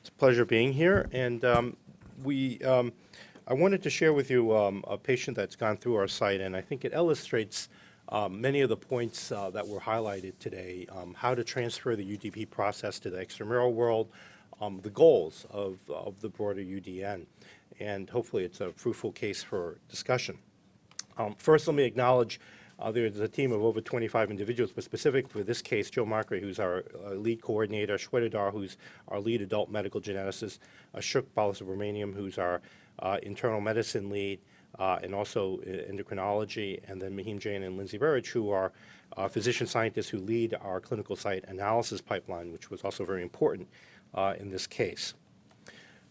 It's a pleasure being here, and um, we, um, I wanted to share with you um, a patient that's gone through our site, and I think it illustrates um, many of the points uh, that were highlighted today, um, how to transfer the UDP process to the extramural world, um, the goals of, of the broader UDN, and hopefully it's a fruitful case for discussion. Um, first, let me acknowledge uh, there's a team of over 25 individuals, but specific for this case, Joe Markray, who's our uh, lead coordinator, Shweta Dhar, who's our lead adult medical geneticist, Ashok Balasubramanyam, who's our uh, internal medicine lead, uh, and also endocrinology, and then Mahim Jain and Lindsay Burrage, who are uh, physician scientists who lead our clinical site analysis pipeline, which was also very important uh, in this case.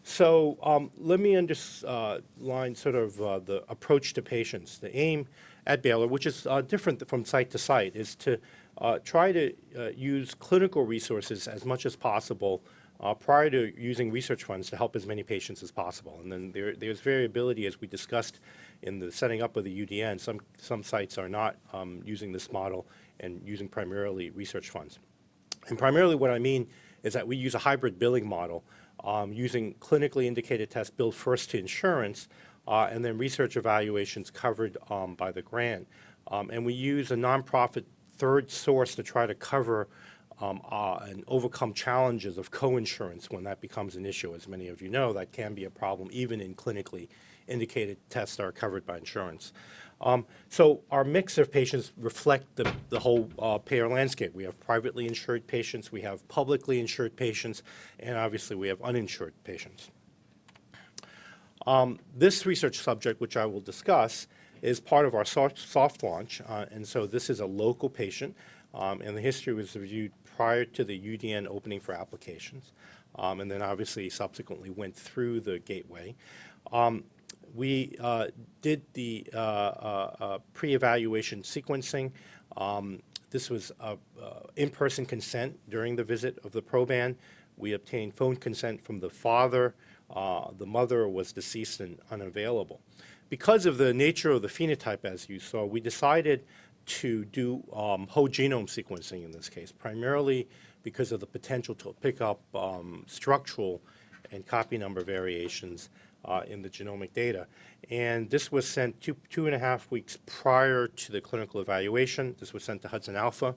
So um, let me underline sort of uh, the approach to patients. The aim at Baylor, which is uh, different from site to site, is to uh, try to uh, use clinical resources as much as possible uh, prior to using research funds to help as many patients as possible. And then there, there's variability, as we discussed in the setting up of the UDN. Some, some sites are not um, using this model and using primarily research funds. And primarily what I mean is that we use a hybrid billing model um, using clinically indicated tests billed first to insurance uh, and then research evaluations covered um, by the grant. Um, and we use a nonprofit third source to try to cover um, uh, and overcome challenges of coinsurance when that becomes an issue. As many of you know, that can be a problem even in clinically indicated tests that are covered by insurance. Um, so our mix of patients reflect the, the whole uh, payer landscape. We have privately insured patients, we have publicly insured patients, and obviously we have uninsured patients. Um, this research subject, which I will discuss, is part of our soft, soft launch, uh, and so this is a local patient, um, and the history was reviewed prior to the UDN opening for applications, um, and then obviously subsequently went through the gateway. Um, we uh, did the uh, uh, uh pre-evaluation sequencing. Um, this was in-person consent during the visit of the proband. We obtained phone consent from the father. The mother was deceased and unavailable. Because of the nature of the phenotype, as you saw, we decided to do um, whole genome sequencing in this case, primarily because of the potential to pick up um, structural and copy number variations uh, in the genomic data. And this was sent two, two and a half weeks prior to the clinical evaluation. This was sent to Hudson Alpha.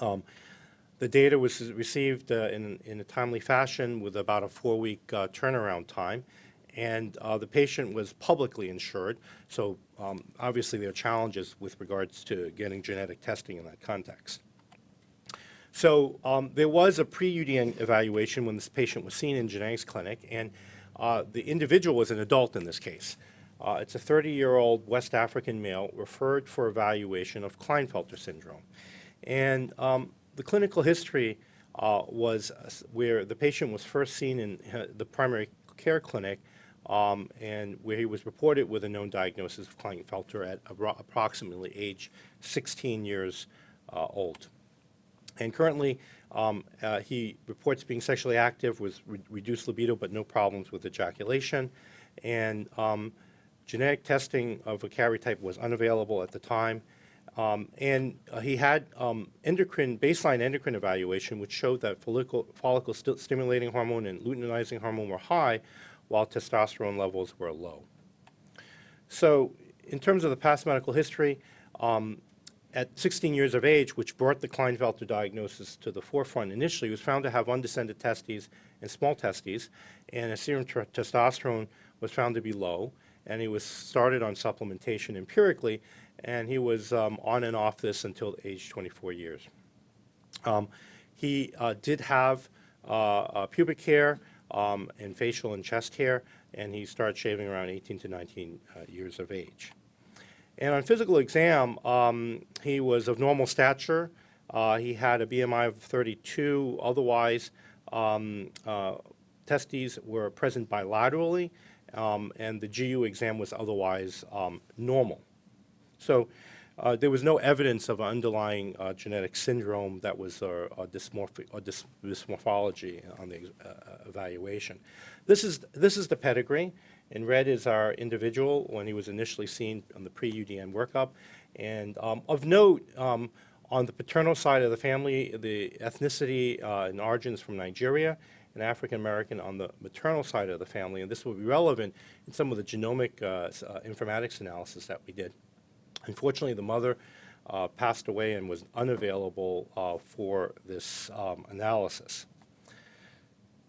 Um, the data was received uh, in, in a timely fashion with about a four-week uh, turnaround time. And uh, the patient was publicly insured, so um, obviously there are challenges with regards to getting genetic testing in that context. So um, there was a pre-UDN evaluation when this patient was seen in genetics clinic, and uh, the individual was an adult in this case. Uh, it's a 30-year-old West African male referred for evaluation of Klinefelter syndrome. And um, the clinical history uh, was where the patient was first seen in uh, the primary care clinic um, and where he was reported with a known diagnosis of Klinefelter at approximately age 16 years uh, old. And currently, um, uh, he reports being sexually active with re reduced libido but no problems with ejaculation. And um, genetic testing of a karyotype was unavailable at the time. Um, and uh, he had um, endocrine, baseline endocrine evaluation, which showed that follicle, follicle st stimulating hormone and luteinizing hormone were high, while testosterone levels were low. So in terms of the past medical history, um, at 16 years of age, which brought the Klinefelter diagnosis to the forefront initially, was found to have undescended testes and small testes, and his serum testosterone was found to be low, and he was started on supplementation empirically, and he was um, on and off this until age 24 years. Um, he uh, did have uh, uh, pubic hair um, and facial and chest hair, and he started shaving around 18 to 19 uh, years of age. And on physical exam, um, he was of normal stature. Uh, he had a BMI of 32. Otherwise, um, testes were present bilaterally, um, and the GU exam was otherwise normal. So uh, there was no evidence of an underlying uh, genetic syndrome that was uh, a, or dys dysmorphology on the uh, evaluation. This is, this is the pedigree. In red is our individual when he was initially seen on the pre-UDN workup. And um, of note, um, on the paternal side of the family, the ethnicity uh, and origins from Nigeria, an African American on the maternal side of the family, and this will be relevant in some of the genomic uh, uh, informatics analysis that we did. Unfortunately, the mother uh, passed away and was unavailable uh, for this um, analysis.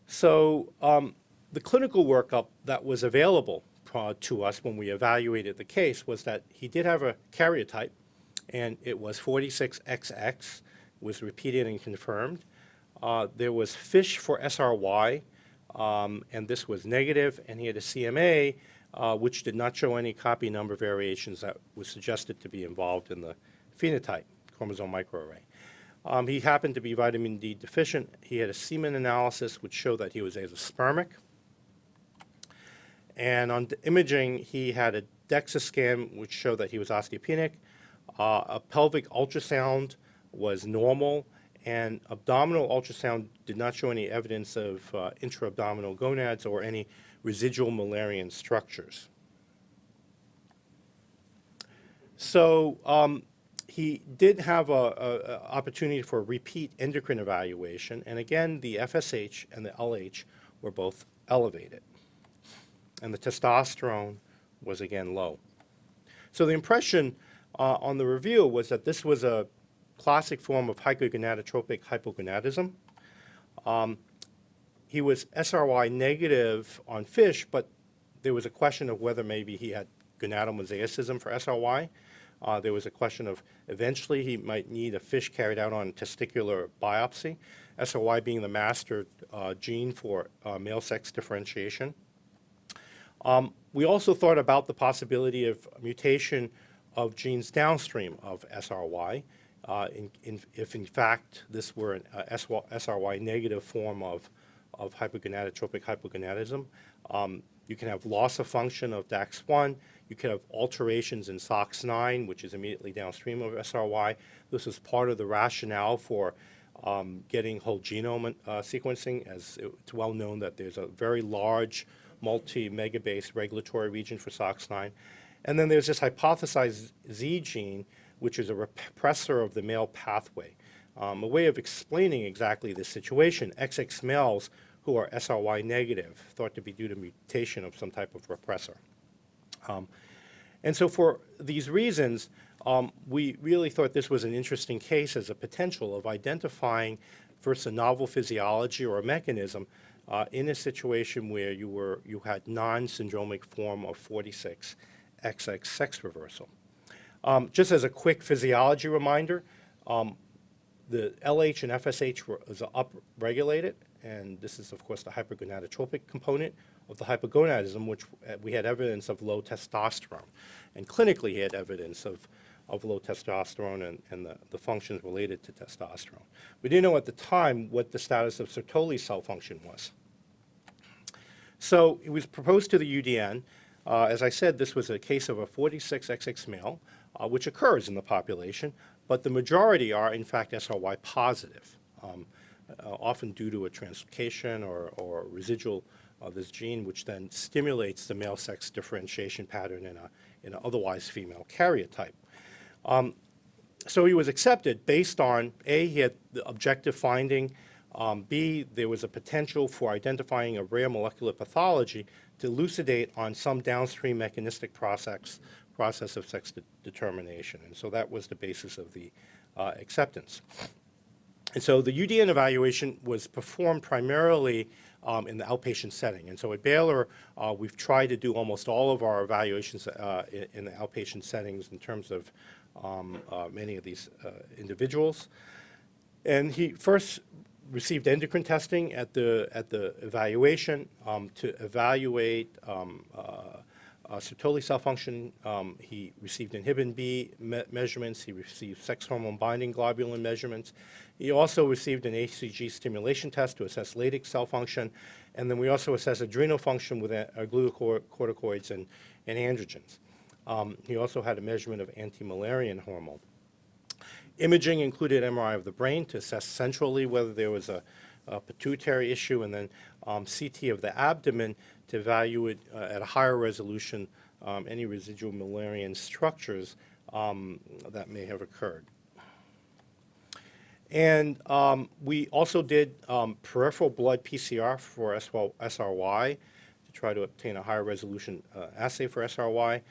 So um, the clinical workup that was available uh, to us when we evaluated the case was that he did have a karyotype, and it was 46XX, was repeated and confirmed. Uh, there was FISH for SRY, um, and this was negative, and he had a CMA, uh, which did not show any copy number variations that was suggested to be involved in the phenotype, chromosome microarray. Um, he happened to be vitamin D deficient. He had a semen analysis which showed that he was azoospermic. And on imaging, he had a DEXA scan which showed that he was osteopenic. Uh, a pelvic ultrasound was normal, and abdominal ultrasound did not show any evidence of uh, intra-abdominal gonads or any residual Müllerian structures. So um, he did have a, a, a opportunity for a repeat endocrine evaluation, and again, the FSH and the LH were both elevated, and the testosterone was again low. So the impression uh, on the review was that this was a classic form of hypogonadotropic hypogonadism. Um, he was SRY negative on fish, but there was a question of whether maybe he had gonadomosaicism for SRY. Uh, there was a question of eventually he might need a fish carried out on testicular biopsy, SRY being the master uh, gene for uh, male sex differentiation. Um, we also thought about the possibility of mutation of genes downstream of SRY, uh, in, in, if in fact this were an uh, SRY negative form of, of hypogonadotropic hypogonadism. Um, you can have loss of function of DAX1. You can have alterations in SOX9, which is immediately downstream of SRY. This is part of the rationale for um, getting whole genome uh, sequencing, as it's well known that there's a very large multi-megabase regulatory region for SOX9. And then there's this hypothesized Z gene, which is a repressor of the male pathway. Um, a way of explaining exactly this situation, XX males who are SRY negative, thought to be due to mutation of some type of repressor. Um, and so for these reasons, um, we really thought this was an interesting case as a potential of identifying first a novel physiology or a mechanism uh, in a situation where you were you had non-syndromic form of 46 XX sex reversal. Um, just as a quick physiology reminder, um, the LH and FSH were is upregulated, and this is of course the hypergonadotropic component of the hypogonadism, which uh, we had evidence of low testosterone, and clinically he had evidence of of low testosterone and, and the, the functions related to testosterone. We didn't know at the time what the status of Sertoli cell function was. So it was proposed to the UDN. Uh, as I said, this was a case of a 46XX male, uh, which occurs in the population, but the majority are, in fact, SRY positive, um, uh, often due to a translocation or, or residual of this gene, which then stimulates the male sex differentiation pattern in a, in an otherwise female karyotype. Um, so he was accepted based on, A, he had the objective finding, um, B, there was a potential for identifying a rare molecular pathology to elucidate on some downstream mechanistic process, process of sex de determination. And so that was the basis of the uh, acceptance. And so the UDN evaluation was performed primarily um, in the outpatient setting. And so at Baylor, uh, we've tried to do almost all of our evaluations uh, in, the outpatient settings in terms of um, uh, many of these uh, individuals. And he first received endocrine testing at the, at the evaluation um, to evaluate um, uh, uh, Sertoli cell function. Um, he received inhibin B me measurements. He received sex hormone binding globulin measurements. He also received an HCG stimulation test to assess Leydig cell function. And then we also assess adrenal function with glucocorticoids and, and androgens. Um, he also had a measurement of anti-Mullerian hormone. Imaging included MRI of the brain to assess centrally whether there was a, a pituitary issue, and then um, CT of the abdomen to evaluate uh, at a higher resolution um, any residual Mullerian structures um, that may have occurred. And um, we also did um, peripheral blood PCR for SRY to try to obtain a higher resolution uh, assay for SRY.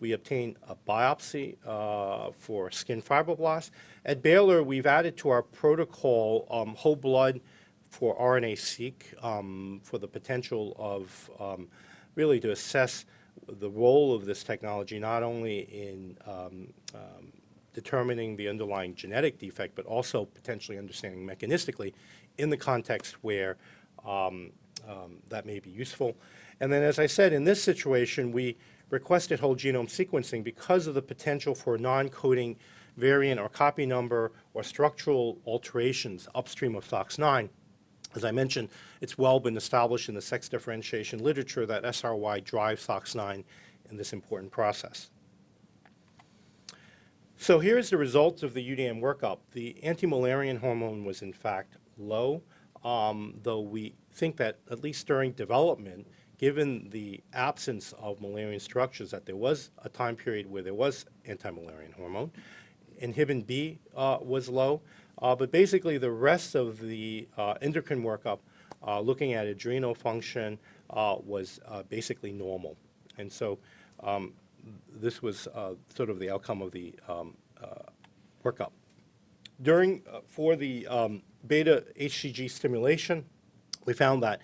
We obtained a biopsy uh, for skin fibroblasts. At Baylor, we've added to our protocol um, whole blood for RNA-seq um, for the potential of um, really to assess the role of this technology not only in um, um, determining the underlying genetic defect, but also potentially understanding mechanistically in the context where um, um, that may be useful. And then, as I said, in this situation, we requested whole genome sequencing because of the potential for non-coding variant or copy number or structural alterations upstream of SOX9. As I mentioned, it's well been established in the sex differentiation literature that SRY drives SOX9 in this important process. So here's the results of the UDN workup. The anti-Müllerian hormone was in fact low, um, though we think that at least during development, given the absence of Müllerian structures, that there was a time period where there was anti-Müllerian hormone. Inhibin B uh, was low, uh, but basically the rest of the uh, endocrine workup, uh, looking at adrenal function, uh, was uh, basically normal. And so um, this was sort of the outcome of the um, workup. During, for the um, beta HCG stimulation, we found that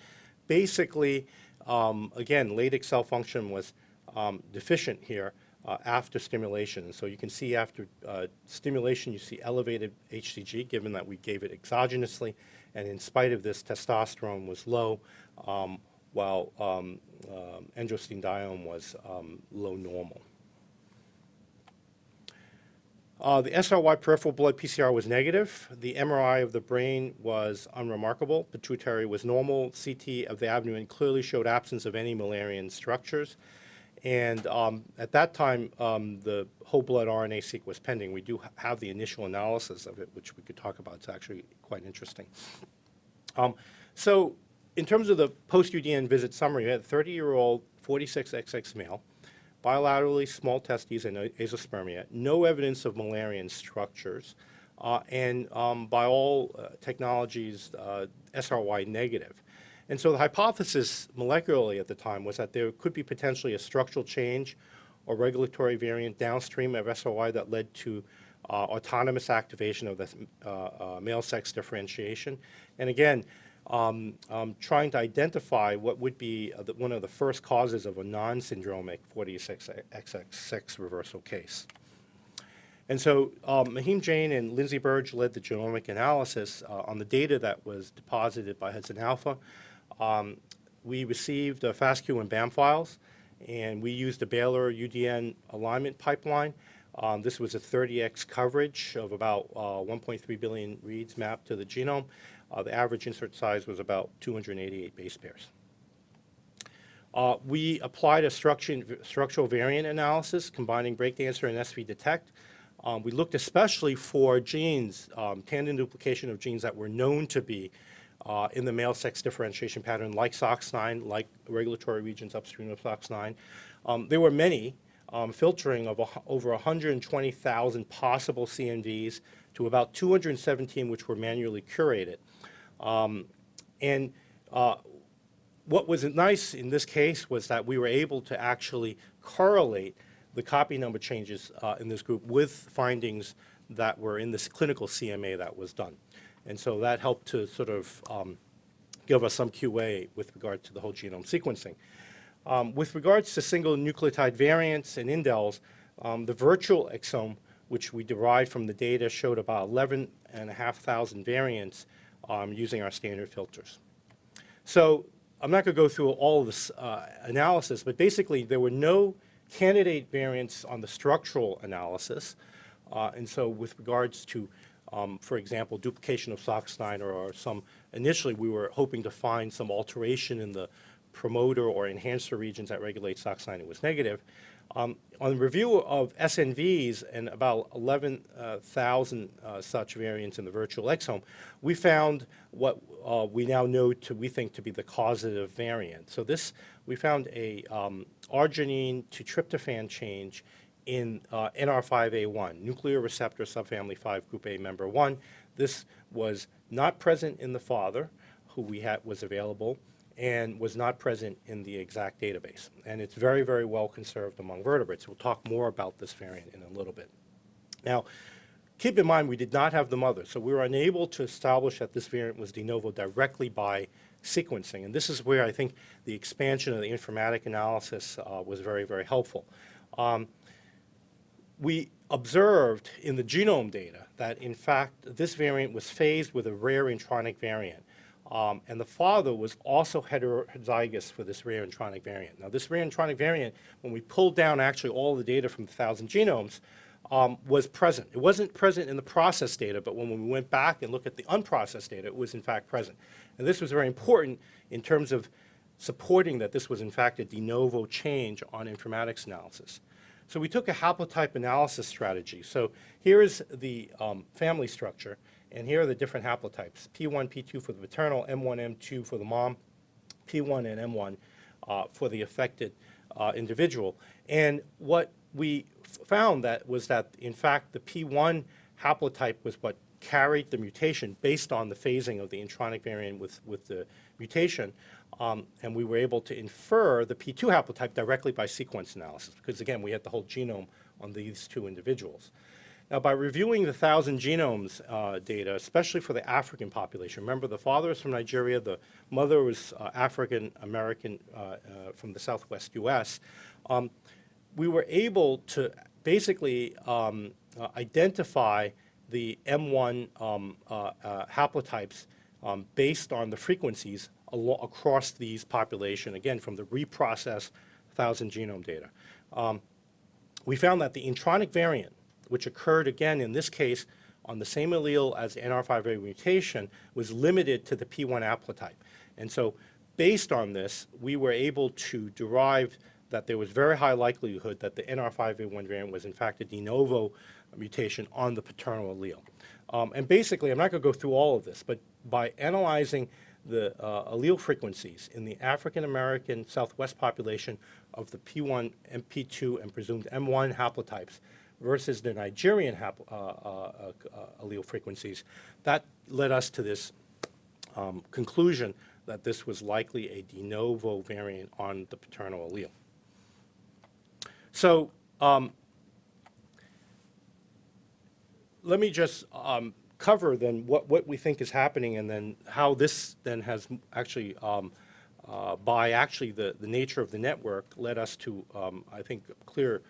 basically, um, again, Leydig cell function was um, deficient here uh, after stimulation. So you can see after uh, stimulation, you see elevated HCG, given that we gave it exogenously, and in spite of this, testosterone was low, um, while um, um, androstenedione was um, low normal. Uh, the SRY peripheral blood PCR was negative. The MRI of the brain was unremarkable. Pituitary was normal. CT of the abdomen clearly showed absence of any Müllerian structures. And um, at that time, um, the whole blood RNA-seq was pending. We do ha have the initial analysis of it, which we could talk about. It's actually quite interesting. Um, so in terms of the post-UDN visit summary, we had a 30-year-old 46XX male, bilaterally small testes and azoospermia, no evidence of Müllerian structures, uh, and um, by all uh, technologies, uh, SRY negative. And so the hypothesis molecularly at the time was that there could be potentially a structural change or regulatory variant downstream of SRY that led to uh, autonomous activation of the uh, uh, male sex differentiation. And again, um, um, trying to identify what would be uh, the, one of the first causes of a non-syndromic 46XX sex reversal case. And so um, Mahim Jain and Lindsay Burrage led the genomic analysis uh, on the data that was deposited by Hudson Alpha. Um, we received uh, FASTQ and BAM files, and we used the Baylor UDN alignment pipeline. Um, this was a 30x coverage of about uh, 1.3 billion reads mapped to the genome. Uh, the average insert size was about 288 base pairs. Uh, we applied a structural variant analysis combining breakdancer and SV detect. Um, we looked especially for genes, um, tandem duplication of genes that were known to be uh, in the male sex differentiation pattern, like SOX9, like regulatory regions upstream of SOX9. Um, there were many, um, filtering of a, over 120,000 possible CNVs to about 217 which were manually curated. Um, and uh, what was nice in this case was that we were able to actually correlate the copy number changes uh, in this group with findings that were in this clinical CMA that was done. And so that helped to sort of um, give us some QA with regard to the whole genome sequencing. Um, with regards to single nucleotide variants and indels, um, the virtual exome, which we derived from the data, showed about 11,500 variants um, using our standard filters. So I'm not going to go through all of this uh, analysis, but basically there were no candidate variants on the structural analysis. Uh, and so with regards to, um, for example, duplication of SOX9 or, or some, initially we were hoping to find some alteration in the promoter or enhancer regions that regulate SOX9, it was negative. Um, on review of SNVs and about 11,000 uh, such variants in the virtual exome, we found what uh, we now know to, we think, to be the causative variant. So this, we found a um, arginine to tryptophan change in uh, NR5A1, nuclear receptor subfamily 5 group A member 1, This was not present in the father, who we had, was available, and was not present in the ExAC database. And it's very, very well conserved among vertebrates. We'll talk more about this variant in a little bit. Now, keep in mind, we did not have the mother, so we were unable to establish that this variant was de novo directly by sequencing. And this is where I think the expansion of the informatic analysis uh, was very, very helpful. Um, we observed in the genome data that, in fact, this variant was phased with a rare intronic variant. Um, and the father was also heterozygous for this rare intronic variant. Now, this rare intronic variant, when we pulled down actually all the data from the 1,000 genomes, um, was present. It wasn't present in the processed data, but when we went back and looked at the unprocessed data, it was in fact present. And this was very important in terms of supporting that this was in fact a de novo change on informatics analysis. So we took a haplotype analysis strategy. So here is the um, family structure. And here are the different haplotypes, P1, P2 for the maternal, M1, M2 for the mom, P1 and M1 uh, for the affected uh, individual. And what we found that was that, in fact, the P1 haplotype was what carried the mutation based on the phasing of the intronic variant with, with the mutation. Um, and we were able to infer the P2 haplotype directly by sequence analysis, because again, we had the whole genome on these two individuals. Now, by reviewing the 1,000 genomes uh, data, especially for the African population, remember the father is from Nigeria, the mother was uh, African American uh, uh from the southwest U.S., um, we were able to basically um, uh, identify the M1 um, uh, haplotypes um, based on the frequencies across these population, again, from the reprocessed 1,000 genome data. Um, we found that the intronic variant which occurred again in this case on the same allele as the NR5A mutation, was limited to the P1 haplotype. And so based on this, we were able to derive that there was very high likelihood that the NR5A1 variant was in fact a de novo mutation on the paternal allele. Um, and basically, I'm not going to go through all of this, but by analyzing the uh, allele frequencies in the African American Southwest population of the P1 and P2 and presumed M1 haplotypes, versus the Nigerian uh, uh, uh, allele frequencies, that led us to this um, conclusion that this was likely a de novo variant on the paternal allele. So um, let me just um, cover then what, what we think is happening and then how this then has actually, um, uh, by actually the, the nature of the network, led us to, um, I think, clear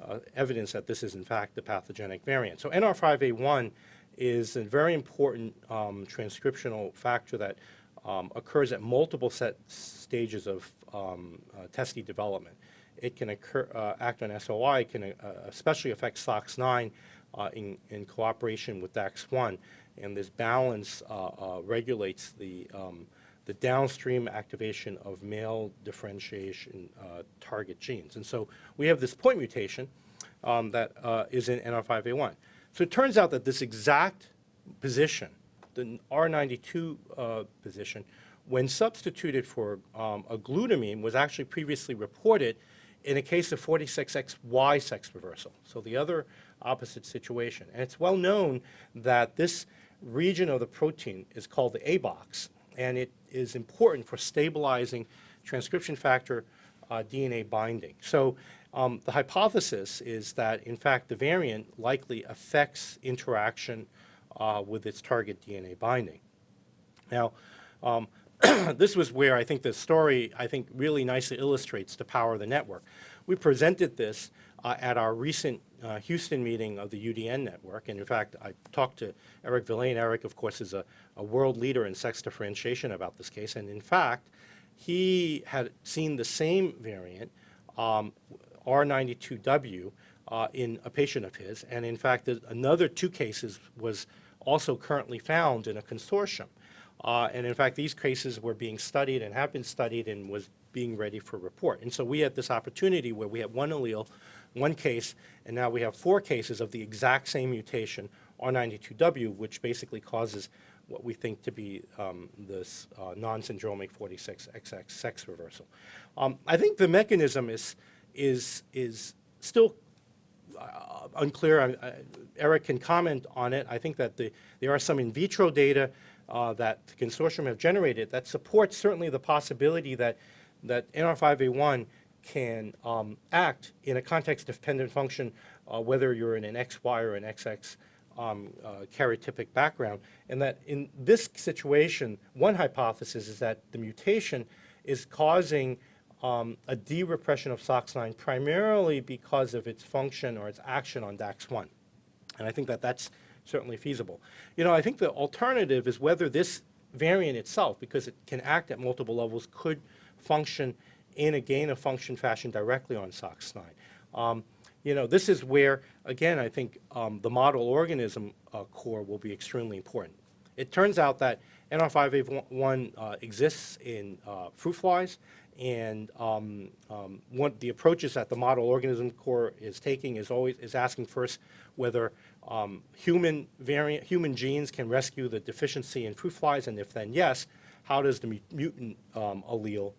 uh, evidence that this is in fact the pathogenic variant. So NR5A1 is a very important um, transcriptional factor that um, occurs at multiple set stages of um, uh, testis development. It can occur, uh, act on SOI, can uh, especially affect SOX9 uh, in, in cooperation with DAX1, and this balance regulates the um, the downstream activation of male differentiation uh, target genes. And so we have this point mutation um, that uh, is in NR5A1. So it turns out that this exact position, the R92 uh, position, when substituted for um, a glutamine was actually previously reported in a case of 46XY sex reversal. So the other opposite situation. And it's well known that this region of the protein is called the A box, and it is important for stabilizing transcription factor uh, DNA binding. So um, the hypothesis is that, in fact, the variant likely affects interaction uh, with its target DNA binding. Now, um, this was where I think the story, I think, really nicely illustrates the power of the network. We presented this uh, at our recent uh, Houston meeting of the UDN network. And in fact, I talked to Eric Vilain. Eric, of course, is a, a world leader in sex differentiation about this case. And in fact, he had seen the same variant, um, R92W, uh, in a patient of his. And in fact, another two cases was also currently found in a consortium. Uh, and in fact, these cases were being studied and have been studied and was being ready for report. And so we had this opportunity where we had one allele one case, and now we have four cases of the exact same mutation, R92W, which basically causes what we think to be um, this uh, non-syndromic 46XX sex reversal. Um, I think the mechanism is, is, is still uh, unclear. Eric can comment on it. I think that the, there are some in vitro data uh, that the consortium have generated that supports certainly the possibility that, that NR5A1 can um, act in a context-dependent function, uh, whether you're in an XY or an XX um, uh, karyotypic background, and that in this situation, one hypothesis is that the mutation is causing um, a de-repression of SOX9 primarily because of its function or its action on DAX1. And I think that that's certainly feasible. You know, I think the alternative is whether this variant itself, because it can act at multiple levels, could function in a gain-of-function fashion directly on SOX9. Um, you know, this is where, again, I think um, the model organism uh, core will be extremely important. It turns out that NR5A1 uh, exists in uh, fruit flies, and um, um, the approaches that the model organism core is taking is always is asking first whether um, human variant human genes can rescue the deficiency in fruit flies, and if then yes, how does the mutant um, allele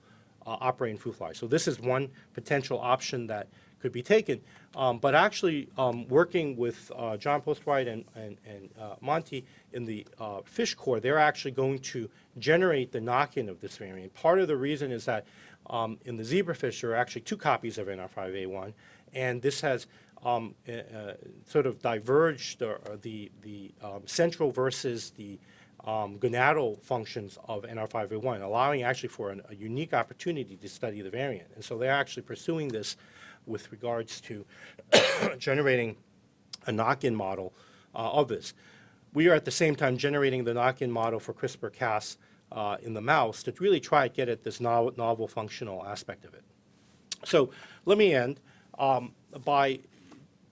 uh, operate in fruit flies? So this is one potential option that could be taken. Um, but actually, um, working with uh, John Postlethwait and, and, and uh, Monty in the uh, fish core, they're actually going to generate the knock-in of this variant. Part of the reason is that um, in the zebrafish, there are actually two copies of NR5A1, and this has um, uh, uh, sort of diverged or, or the, the um, central versus the um, gonadal functions of NR5A1, allowing actually for an, a unique opportunity to study the variant. And so they're actually pursuing this with regards to generating a knock-in model uh, of this. We are at the same time generating the knock-in model for CRISPR-Cas uh, in the mouse to really try to get at this novel, novel functional aspect of it. So let me end um, by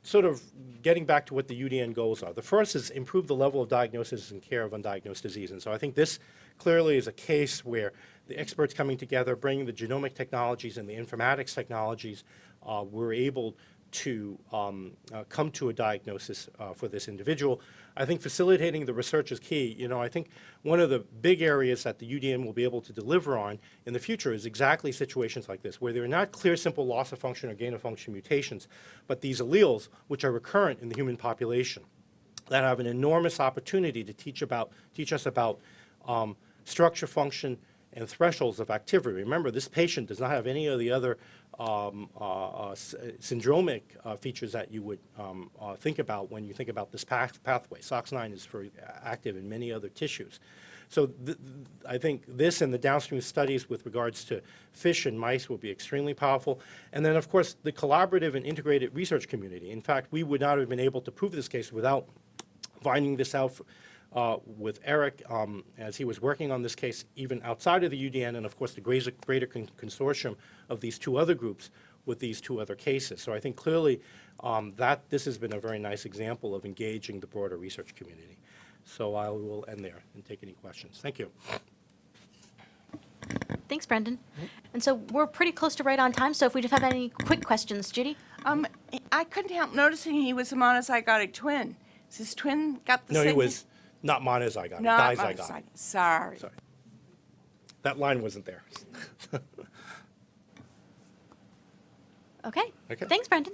sort of getting back to what the UDN goals are. The first is improve the level of diagnosis and care of undiagnosed disease. And so I think this clearly is a case where the experts coming together, bringing the genomic technologies and the informatics technologies, uh, were able to um, uh, come to a diagnosis uh, for this individual. I think facilitating the research is key. You know, I think one of the big areas that the UDN will be able to deliver on in the future is exactly situations like this, where there are not clear, simple loss of function or gain of function mutations, but these alleles, which are recurrent in the human population, that have an enormous opportunity to teach about, teach us about um, structure, function, and thresholds of activity. Remember, this patient does not have any of the other um, uh, uh, uh, syndromic uh, features that you would um, uh, think about when you think about this path pathway. SOX9 is for, active in many other tissues. So th- I think this and the downstream studies with regards to fish and mice will be extremely powerful. And then, of course, the collaborative and integrated research community. In fact, we would not have been able to prove this case without finding this out uh, with Eric um, as he was working on this case, even outside of the UDN, and of course the greater, greater con- consortium of these two other groups with these two other cases. So I think clearly um, that this has been a very nice example of engaging the broader research community. So I will end there and take any questions. Thank you. Thanks, Brendan. And so we're pretty close to right on time, so if we just have any quick questions, Judy? Um, I couldn't help noticing he was a monozygotic twin. Is his twin got the No, same? he was not monozygotic, not dizygotic. monozygotic. Sorry. Sorry. That line wasn't there. Okay. Okay. Thanks, Brendan.